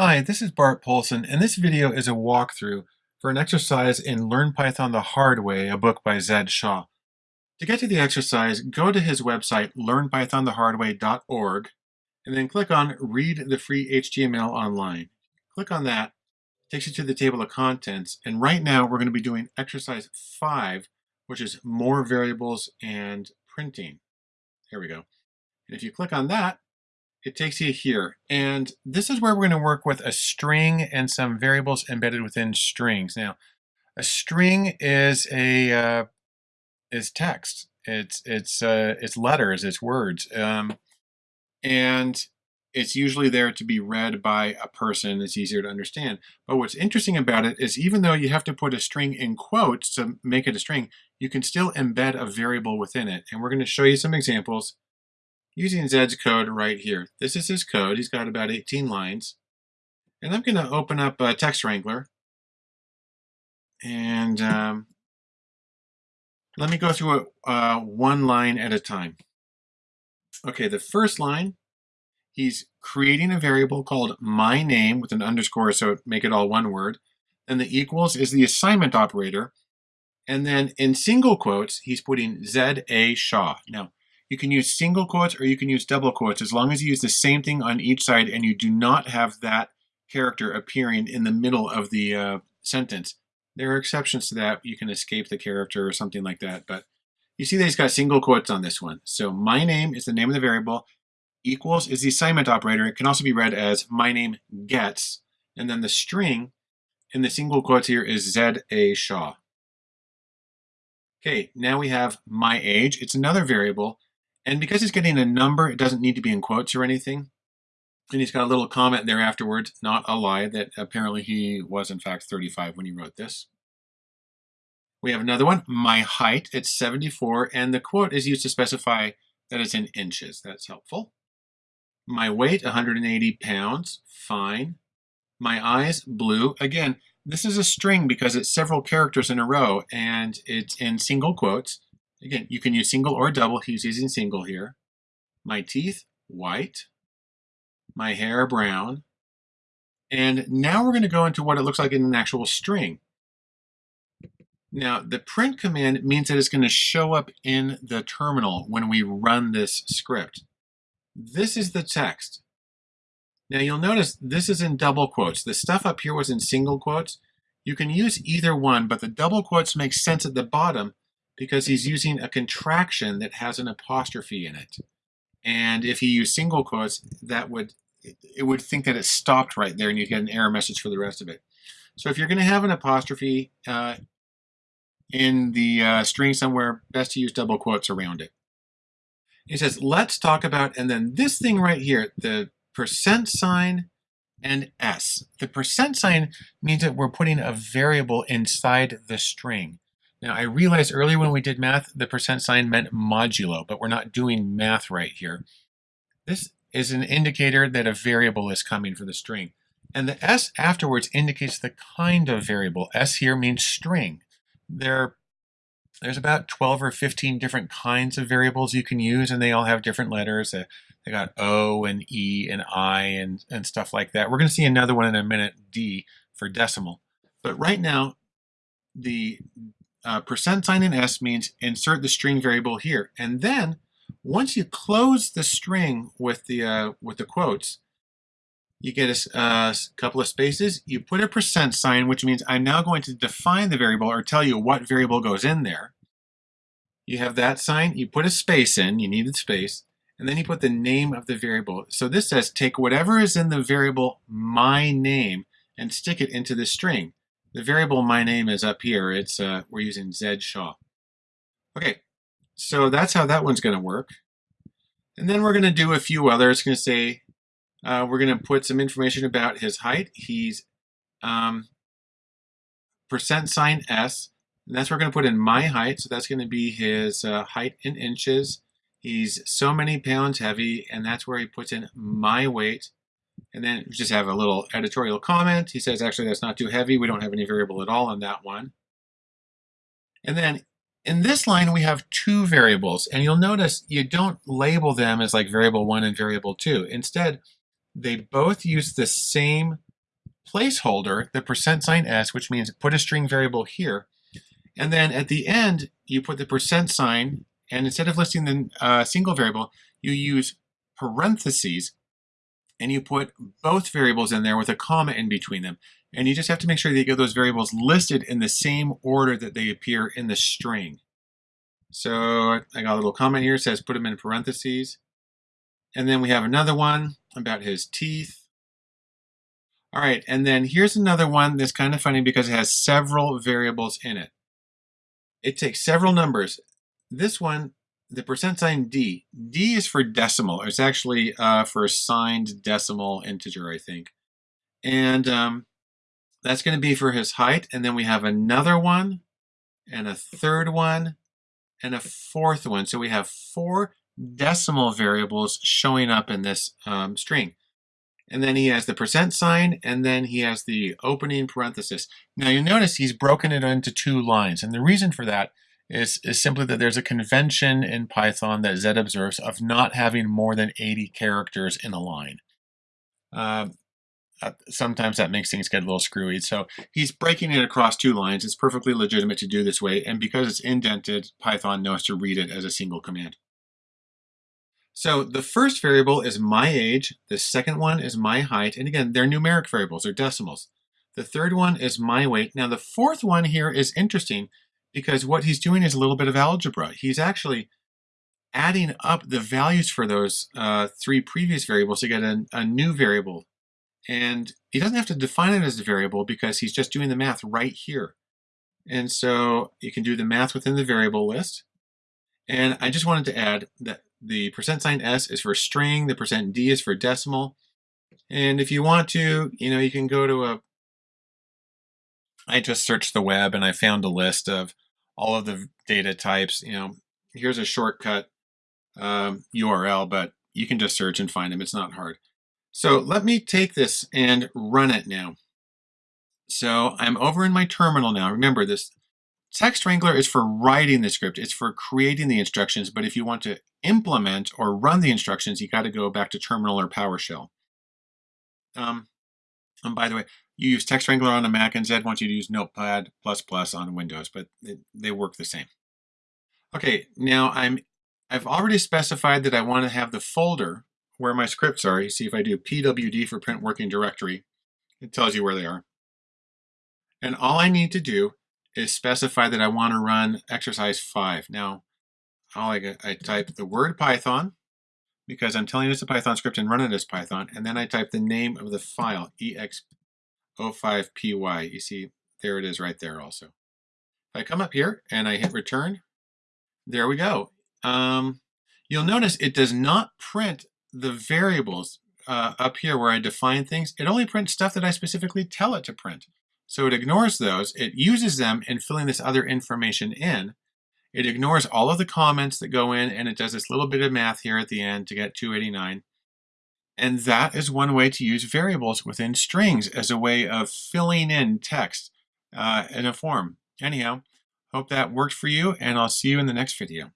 Hi, this is Bart Poulson, and this video is a walkthrough for an exercise in Learn Python the Hard Way, a book by Zed Shaw. To get to the exercise, go to his website, learnpythonthehardway.org, and then click on Read the Free HTML Online. Click on that, takes you to the table of contents, and right now we're going to be doing exercise 5, which is more variables and printing. Here we go. And if you click on that, it takes you here. And this is where we're going to work with a string and some variables embedded within strings. Now, a string is a uh, is text. It's it's uh, it's letters. It's words. Um, and it's usually there to be read by a person. It's easier to understand. But what's interesting about it is even though you have to put a string in quotes to make it a string, you can still embed a variable within it. And we're going to show you some examples using Zed's code right here. This is his code. He's got about 18 lines. And I'm going to open up a TextWrangler. And um, let me go through it uh, one line at a time. Okay, the first line, he's creating a variable called my name with an underscore, so make it all one word. And the equals is the assignment operator. And then in single quotes, he's putting Zed A. Shaw. Now, you can use single quotes or you can use double quotes as long as you use the same thing on each side and you do not have that character appearing in the middle of the uh, sentence. There are exceptions to that. You can escape the character or something like that. But you see that he's got single quotes on this one. So my name is the name of the variable. Equals is the assignment operator. It can also be read as my name gets. And then the string in the single quotes here is Zed A. Shaw. Okay, now we have my age. It's another variable. And because he's getting a number, it doesn't need to be in quotes or anything. And he's got a little comment there afterwards, not a lie, that apparently he was in fact 35 when he wrote this. We have another one, my height, it's 74, and the quote is used to specify that it's in inches. That's helpful. My weight, 180 pounds, fine. My eyes, blue. Again, this is a string because it's several characters in a row and it's in single quotes. Again, you can use single or double. He's using single here. My teeth, white. My hair, brown. And now we're going to go into what it looks like in an actual string. Now, the print command means that it's going to show up in the terminal when we run this script. This is the text. Now you'll notice this is in double quotes. The stuff up here was in single quotes. You can use either one, but the double quotes make sense at the bottom because he's using a contraction that has an apostrophe in it. And if he used single quotes, that would it would think that it stopped right there and you'd get an error message for the rest of it. So if you're going to have an apostrophe uh, in the uh, string somewhere, best to use double quotes around it. He says, let's talk about, and then this thing right here, the percent sign and s. The percent sign means that we're putting a variable inside the string. Now I realized earlier when we did math, the percent sign meant modulo, but we're not doing math right here. This is an indicator that a variable is coming for the string. And the S afterwards indicates the kind of variable. S here means string. There, there's about 12 or 15 different kinds of variables you can use, and they all have different letters. They got O and E and I and, and stuff like that. We're going to see another one in a minute, D, for decimal. But right now, the uh, percent sign in S means insert the string variable here. And then once you close the string with the, uh, with the quotes, you get a, a, couple of spaces, you put a percent sign, which means I'm now going to define the variable or tell you what variable goes in there. You have that sign, you put a space in, you need a space, and then you put the name of the variable. So this says take whatever is in the variable my name and stick it into the string. The variable my name is up here. It's uh, We're using Zed Shaw. Okay, so that's how that one's going to work. And then we're going to do a few others. Going to say, uh, we're going to put some information about his height. He's um, percent sign S, and that's we're going to put in my height. So that's going to be his uh, height in inches. He's so many pounds heavy, and that's where he puts in my weight. And then just have a little editorial comment. He says, actually, that's not too heavy. We don't have any variable at all on that one. And then in this line, we have two variables. And you'll notice you don't label them as like variable one and variable two. Instead, they both use the same placeholder, the percent sign s, which means put a string variable here. And then at the end, you put the percent sign, and instead of listing the uh, single variable, you use parentheses, and you put both variables in there with a comma in between them. And you just have to make sure that you get those variables listed in the same order that they appear in the string. So I got a little comment here, says put them in parentheses. And then we have another one about his teeth. All right, and then here's another one that's kind of funny because it has several variables in it. It takes several numbers. This one, the percent sign D. D is for decimal. It's actually uh, for a signed decimal integer, I think. And um, that's going to be for his height. And then we have another one, and a third one, and a fourth one. So we have four decimal variables showing up in this um, string. And then he has the percent sign, and then he has the opening parenthesis. Now you notice he's broken it into two lines. And the reason for that is, is simply that there's a convention in Python that Zed observes of not having more than 80 characters in a line. Uh, sometimes that makes things get a little screwy. So he's breaking it across two lines. It's perfectly legitimate to do this way. And because it's indented, Python knows to read it as a single command. So the first variable is my age. The second one is my height. And again, they're numeric variables, they're decimals. The third one is my weight. Now the fourth one here is interesting because what he's doing is a little bit of algebra. He's actually adding up the values for those uh, three previous variables to get a, a new variable and he doesn't have to define it as a variable because he's just doing the math right here. And so you can do the math within the variable list. And I just wanted to add that the percent sign S is for string, the percent D is for decimal. And if you want to, you know, you can go to a, I just searched the web and I found a list of all of the data types. You know, here's a shortcut um, URL, but you can just search and find them. It's not hard. So let me take this and run it now. So I'm over in my terminal now. Remember this TextWrangler is for writing the script. It's for creating the instructions. But if you want to implement or run the instructions, you got to go back to terminal or PowerShell. Um, and by the way, you use TextWrangler on a Mac and Zed wants you to use Notepad++ Plus on Windows, but they, work the same. Okay, now I'm I've already specified that I want to have the folder where my scripts are. You see if I do pwd for print working directory, it tells you where they are. And all I need to do is specify that I want to run exercise 5. Now, all I, I type the word Python, because I'm telling it's a Python script and run it as Python, and then I type the name of the file, ex05py. You see, there it is right there also. If I come up here and I hit return, there we go. Um, you'll notice it does not print the variables uh, up here where I define things, it only prints stuff that I specifically tell it to print. So it ignores those. It uses them in filling this other information in. It ignores all of the comments that go in and it does this little bit of math here at the end to get 289. And that is one way to use variables within strings as a way of filling in text uh, in a form. Anyhow, hope that worked for you and I'll see you in the next video.